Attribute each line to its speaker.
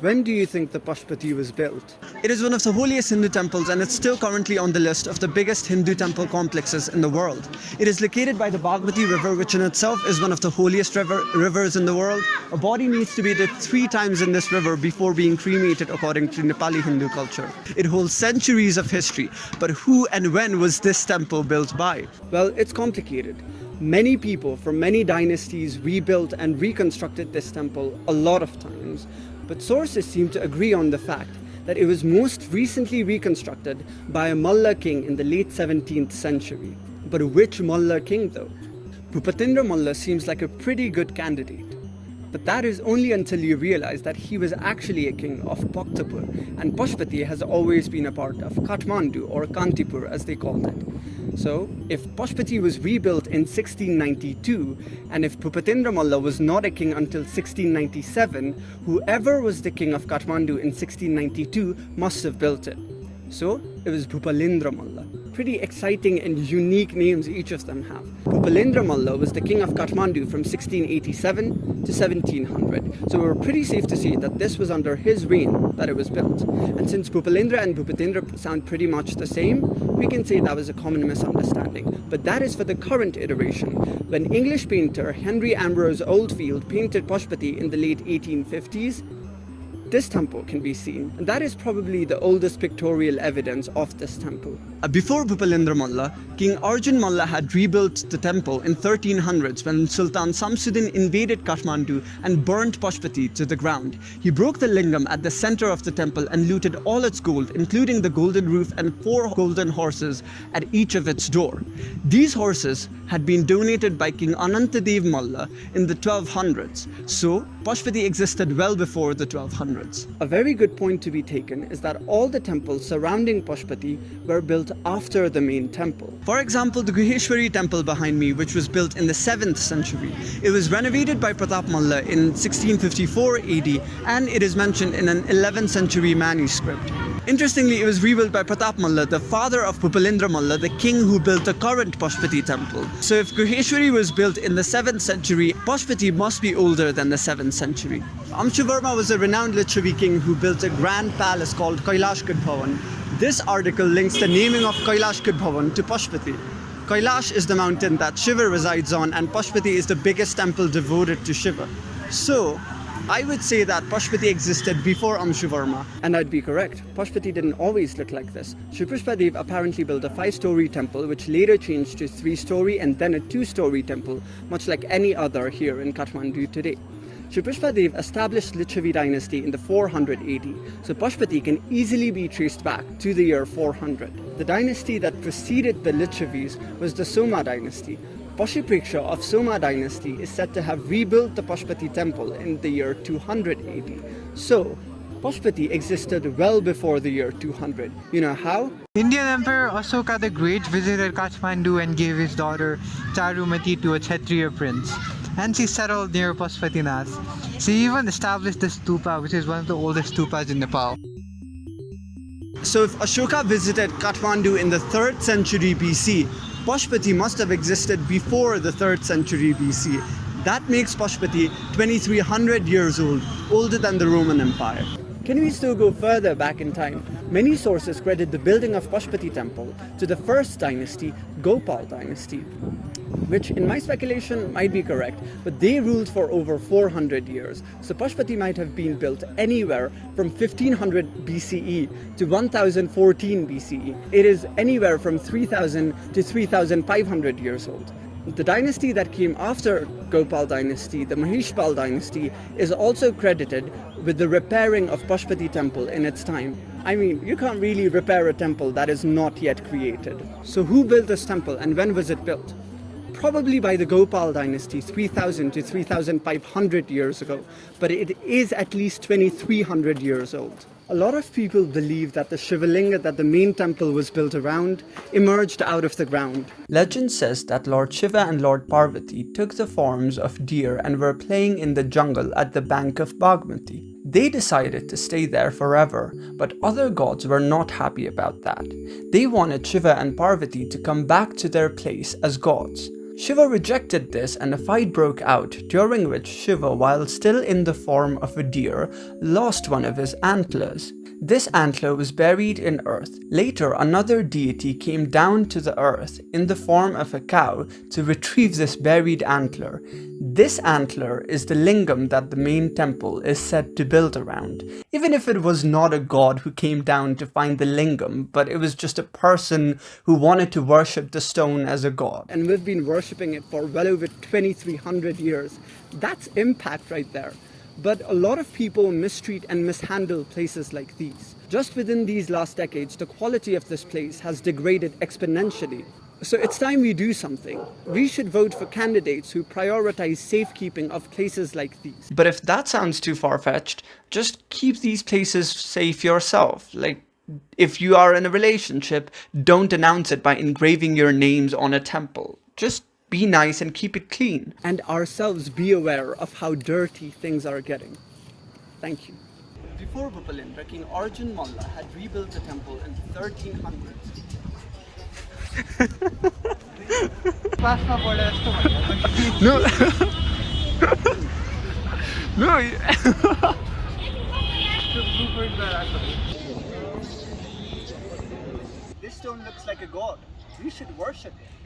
Speaker 1: When do you think the Pashupati was built?
Speaker 2: It is one of the holiest Hindu temples and it's still currently on the list of the biggest Hindu temple complexes in the world. It is located by the Bhagmati river which in itself is one of the holiest river, rivers in the world. A body needs to be dipped three times in this river before being cremated according to Nepali Hindu culture. It holds centuries of history, but who and when was this temple built by?
Speaker 1: Well, it's complicated. Many people from many dynasties rebuilt and reconstructed this temple a lot of times, but sources seem to agree on the fact that it was most recently reconstructed by a Malla king in the late 17th century. But which Malla king though? Bhupatendra Malla seems like a pretty good candidate. But that is only until you realize that he was actually a king of Bhaktapur and Pashupati has always been a part of Kathmandu or Kantipur as they called it. So if Pashupati was rebuilt in 1692 and if Bhupatendra Malla was not a king until 1697, whoever was the king of Kathmandu in 1692 must have built it. So it was Bhupalendra Malla. Pretty exciting and unique names each of them have. Bhupalendra Malla was the king of Kathmandu from 1687 to 1700. So we're pretty safe to say that this was under his reign that it was built. And since Bhupalendra and Bhupatendra sound pretty much the same, we can say that was a common misunderstanding. But that is for the current iteration. When English painter Henry Ambrose Oldfield painted Pashupati in the late 1850s, this temple can be seen, and that is probably the oldest pictorial evidence of this temple.
Speaker 2: Uh, before Bhupalendra Malla, King Arjun Malla had rebuilt the temple in 1300s when Sultan Samsuddin invaded Kathmandu and burnt Pashupati to the ground. He broke the lingam at the center of the temple and looted all its gold, including the golden roof and four golden horses at each of its door. These horses had been donated by King Anantadev Malla in the 1200s, so Pashupati existed well before the 1200s.
Speaker 1: A very good point to be taken is that all the temples surrounding Pashupati were built after the main temple.
Speaker 2: For example, the Guheshwari temple behind me, which was built in the 7th century. It was renovated by Pratap Malla in 1654 AD and it is mentioned in an 11th century manuscript. Interestingly, it was rebuilt by Pratap Malla, the father of Bhupalendra Malla, the king who built the current Pashupati temple. So if Guheshwari was built in the 7th century, Pashupati must be older than the 7th century. Amshuvarma was a renowned Lichavi king who built a grand palace called Kailash Bhavan. This article links the naming of Kailash Bhavan to Pashupati. Kailash is the mountain that Shiva resides on and Pashupati is the biggest temple devoted to Shiva. So, I would say that Pashupati existed before Amshuvarma.
Speaker 1: And I'd be correct. Pashupati didn't always look like this. Pushpadev apparently built a five-story temple which later changed to three-story and then a two-story temple, much like any other here in Kathmandu today. Shri Pushpadev established Lichavi dynasty in the 400 AD, so Pashupati can easily be traced back to the year 400. The dynasty that preceded the Lichavis was the Soma dynasty, Pashupreksha of Soma dynasty is said to have rebuilt the Pashupati temple in the year 200 AD. So, Pashupati existed well before the year 200. You know how?
Speaker 3: Indian Emperor Ashoka the Great visited Kathmandu and gave his daughter Charumati to a Kshatriya prince. And she settled near Pashupatinath. She even established the stupa, which is one of the oldest stupas in Nepal.
Speaker 2: So if Ashoka visited Kathmandu in the 3rd century BC, Pashupati must have existed before the 3rd century BC. That makes Pashupati 2300 years old, older than the Roman Empire.
Speaker 1: Can we still go further back in time? Many sources credit the building of Pashupati temple to the first dynasty, Gopal dynasty which in my speculation might be correct, but they ruled for over 400 years. So Pashupati might have been built anywhere from 1500 BCE to 1014 BCE. It is anywhere from 3000 to 3500 years old. The dynasty that came after Gopal dynasty, the Mahishpal dynasty, is also credited with the repairing of Pashupati temple in its time. I mean, you can't really repair a temple that is not yet created. So who built this temple and when was it built? Probably by the Gopal dynasty 3000 to 3500 years ago, but it is at least 2300 years old. A lot of people believe that the Shivalinga that the main temple was built around emerged out of the ground.
Speaker 2: Legend says that Lord Shiva and Lord Parvati took the forms of deer and were playing in the jungle at the bank of Bhagmati. They decided to stay there forever, but other gods were not happy about that. They wanted Shiva and Parvati to come back to their place as gods.
Speaker 1: Shiva rejected this and a fight broke out, during which Shiva, while still in the form of a deer, lost one of his antlers. This antler was buried in earth. Later, another deity came down to the earth in the form of a cow to retrieve this buried antler. This antler is the lingam that the main temple is said to build around. Even if it was not a god who came down to find the lingam, but it was just a person who wanted to worship the stone as a god.
Speaker 3: And we've been worshipping it for well over 2300 years. That's impact right there. But a lot of people mistreat and mishandle places like these. Just within these last decades, the quality of this place has degraded exponentially. So it's time we do something. We should vote for candidates who prioritize safekeeping of places like these.
Speaker 1: But if that sounds too far-fetched, just keep these places safe yourself. Like, if you are in a relationship, don't announce it by engraving your names on a temple. Just be nice and keep it clean.
Speaker 3: And ourselves be aware of how dirty things are getting. Thank you. Before Bhupalendra, King Arjun Malla had rebuilt the temple in 1300s.
Speaker 1: no. no.
Speaker 3: this stone looks like a god. We should worship it.